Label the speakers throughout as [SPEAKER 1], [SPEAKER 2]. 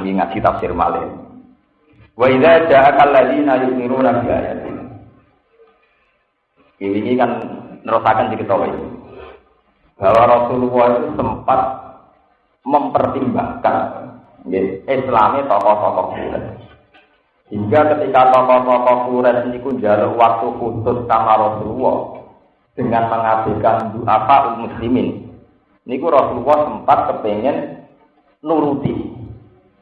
[SPEAKER 1] lagi ngaji tafsir malih. Wa idza ja'aka alladziina yu'minuna bi ayatina. Ini kan nerusakan diketahui bahwa Rasulullah itu sempat mempertimbangkan ya, Islami tokoh-tokoh Quraisy. Hingga ketika tokoh-tokoh Quraisy ini jaluk waktu khusus sama Rasulullah dengan mengabaikan apa muslimin. Niku Rasulullah sempat kepengen nuruti.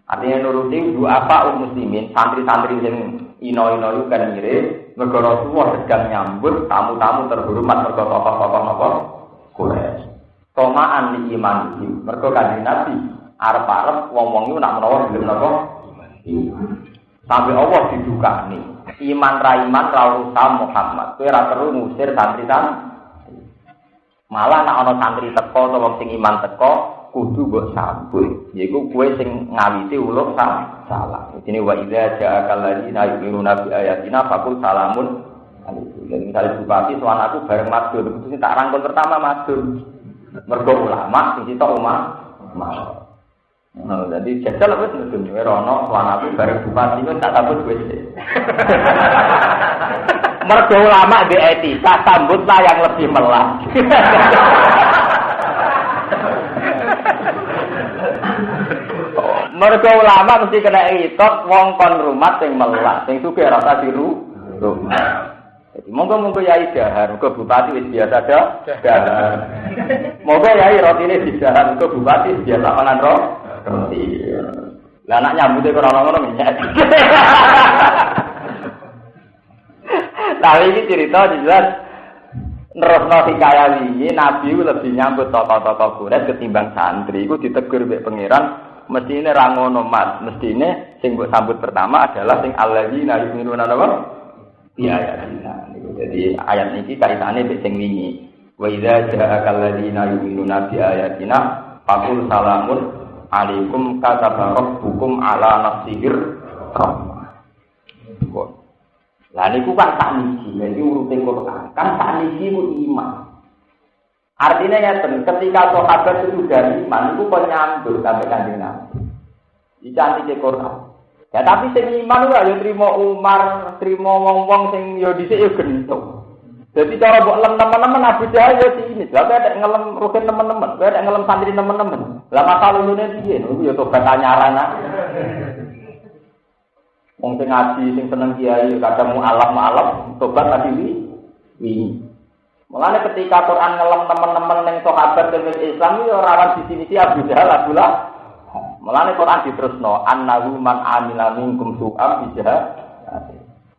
[SPEAKER 1] Artinya nuruti apa muslimin, santri-santri yang ino-ino itu kan mirip. Mergo Rasulullah sedang nyambut tamu-tamu terhormat mergo tokoh-tokoh apa? Quraisy. Tomaan di iman iki. Mergo kanjeng Nabi arep-arep iku nak menawa gelem napa? Sampai Allah didukani. Iman ra iman ra urusan Muhammad. Ora perlu ngusir santri-santri. Malah nak ana santri teko wong sing iman teko, kudu mbok sambut. Yaiku kowe sing ngawiti uluk salah. Ini wa idza ja'aka alladziina yu'minuna bi ayatina faqul salamun alaikum. Jadi misalnya bupati soal aku bareng madur, itu tak rangkul pertama madur. Mergo ulama sing sitok umat. Nah, jadi jajal wis mudun wae rono soal aku bareng bupati itu tak sambut wis. Mergo ulama di etika sambutlah yang lebih melas. Mergo ulama mesti kena itot wong kon rumah sing melas, sing sugih rasa diru. Jadi monggo-monggo yai dahar, monggo bupati wis biasa dah. Dahar. Monggo yai rotine didahar, monggo bupati biasa mangan ro. Roti. Lah anak nyambute kok ora ngono minyak. Tapi ini cerita jelas nerusno hikayat ini Nabi lebih nyambut tokoh-tokoh Quraisy ketimbang santri. Iku ditegur mbek pangeran mestine ra ngono Mas, mestine sing mbok sambut pertama adalah sing alladzina yu'minuna napa? Iya ya. Jadi ayat ini kaitannya mbek sing wingi. Wa idza ja'aka alladzina yu'minuna bi ayatina faqul salamun alaikum kataba rabbukum ala nafsihir rahmah. Lah niku kan tak niki, lha urute Quran. Kan tak niki ku iman. Artinya ya ketika sahabat itu sudah iman, itu kok nyambut sampai kanjeng Nabi. Dicantik Quran. Ya tapi sing iman itu ya terima Umar, terima wong-wong sing yo dhisik yo gentung. Jadi cara buat lem teman-teman Abu Jahal ya sini. Lah ada ngelem rukin teman-teman, ada ngelem santri teman-teman. Lah masalah lulune piye? Niku ya tobat anyaran Wong sing ngaji, sing seneng kiai, kadang mu alam alam, tobat tadi wi. Mulane ketika Quran ngelem teman-teman yang sahabat dengan Islam itu rawan di sini si Abu Jahal Abdullah. Mulane Quran diterusno annahu man amila minkum su'am bi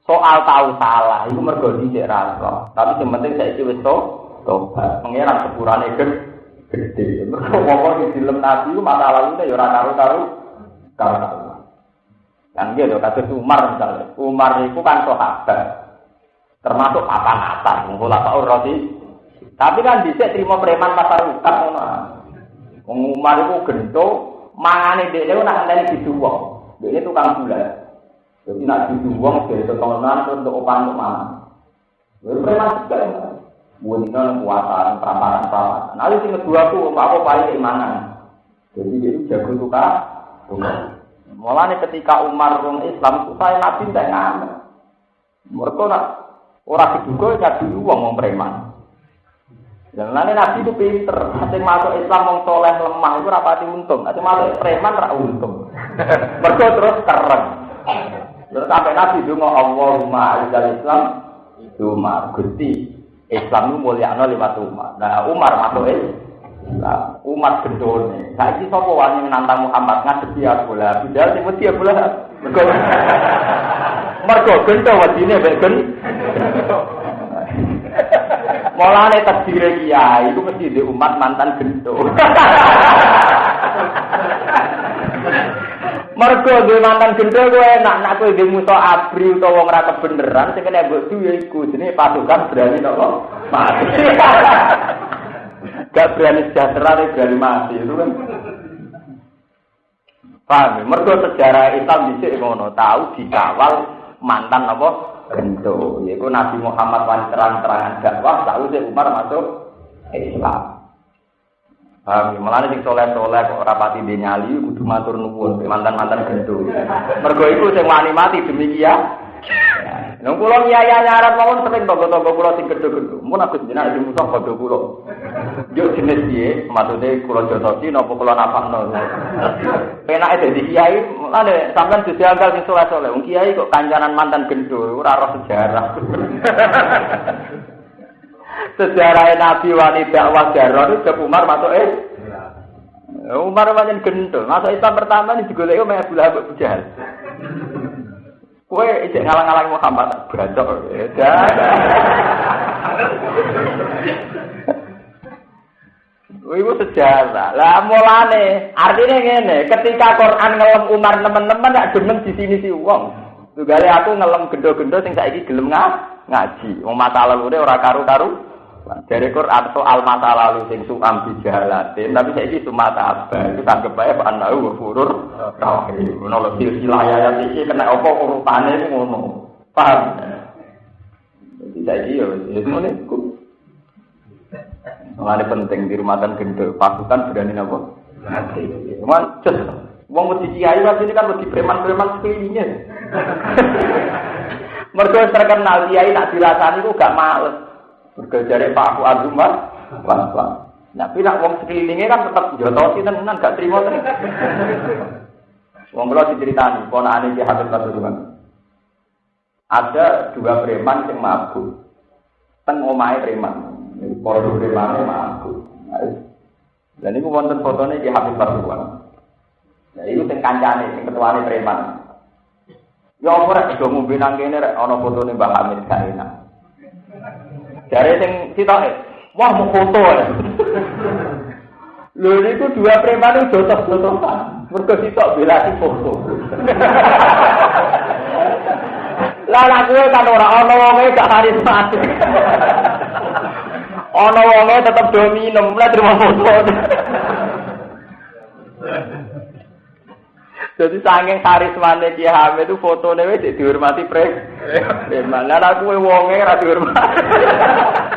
[SPEAKER 1] Soal tahu salah itu mergo dhisik ra Tapi yang penting saiki wis to tobat. Pangeran sepurane gede. Mergo di film Nabi itu masalah itu ya ora karo-karo karo. Kan gitu, kasus Umar misalnya. Umar itu kan sahabat. Termasuk papan atas, mengolah Pak Roti. Tapi kan bisa terima preman pasar ukat. Umar itu gento, mangane itu nak ngenteni diduwong. Dia itu tukang gula. Jadi nak diduwong, dia itu tontonan untuk opan untuk mana. Jadi preman juga ya. Buatnya kuatan, peramparan-peramparan. Nah, itu kedua tuh, apa-apa paling keimanan. Jadi dia itu jago tukar. Tukar. Mulane ketika Umar rung Islam, saya Nabi tak ngamen. Mereka nak orang diduga ya dulu wong wong preman. Dan lain Nabi itu pinter. Nanti masuk Islam wong soleh lemah itu rapati untung. Nanti masuk preman rak untung. Mereka terus keren. Terus sampai Nabi itu ngomong Allahumma alizal Islam itu Umar Gusti Islam itu mulia lewat Umar. Nah Umar masuk Islam. Nah, umat gendone. Saiki sapa wani nantang Muhammad ngadepi aku lah. Bidal aku lah. Mergo gento wedine mek gen. Mulane takdire kiai iku mesti di umat mantan gento. Mergo duwe mantan gento kuwi enak nak kowe dhe musa abri utawa wong ra kebeneran sing kena mbok duwe iku jenenge pasukan berani napa? Mati. Gak berani sejahtera, berani mati itu kan. Paham ya? Mergo sejarah Islam di ngono tahu dikawal mantan apa? Gento. Yaitu Nabi Muhammad wan terang-terangan dakwah sih Umar masuk Islam. Paham, malah sing soleh-soleh kok rapati dia nyali kudu matur nuwun mantan-mantan gendul. Mergo iku sing wani mati demi kia. Nang kula nyaya nyarat mawon sering tonggo-tonggo kula sing gedhe-gedhe. Mun aku jenengan di musuh padha kula. Yo jenis piye? Maksude kula jotosi napa kula napakno. Penake dadi kiai, lane sampean dadi anggal sing soleh-soleh. Wong kiai kok kancanan mantan gendul, ora sejarah. sejarah Nabi wani dakwah jaror itu Umar masuk eh Umar wajan gendul masuk Islam pertama ini digoleki sama Abu Lahab Abu Jahal Kue ijek ngalang-ngalang Muhammad beracok. Iku sejarah. Lah mulane artinya ngene, ketika Quran ngelem Umar teman-teman gak demen di sini si wong. Tugale aku ngelem gendo-gendo sing saiki gelem ngaji. Wong mata lalu ora karu-karu. Dari Quran soal masa lalu sing suam bijalatin, tapi saya ini cuma apa? Itu tanggap baik Pak Anahu furur. Rahim. Menolak silsilah ya ini kena apa urutannya itu ngono. Paham? Jadi saya ini ya, ya semuanya Mengenai penting di rumah dan gendel, pasukan berani apa? Nanti. Cuma cus, Wong mesti kiai mas ini kan mesti preman-preman sekelilingnya. Mereka terkenal kiai nak dirasani itu gak males. Berkejari Pak Fuad Umar, pelan-pelan. Tapi nak wong sekelilingnya kan tetap jotosi tenan gak terima tenan. Wong kula diceritani, ponakane Ki Habib Pasuruan. Ada dua preman yang mabuk. Teng omahe preman. Para preman mabuk. Dan ini wonten fotonya Ki Habib Pasuruan. Ya itu sing kancane, sing ketuane preman. Ya ora rek do ngombe nang kene rek ana fotone Mbah Hamid gak enak. Dari sing sitoke, wah mau foto. Lho niku dua preman itu jotos-jotosan. Mergo sitok bela si foto. Lah lah kowe kan ora ana wonge gak karismatik. Ana wonge tetep do minum, lah terima foto. Jadi saking karismane Ki Hamid itu fotone wis dihormati pre. Preman. Lah aku wonge ora dihormati.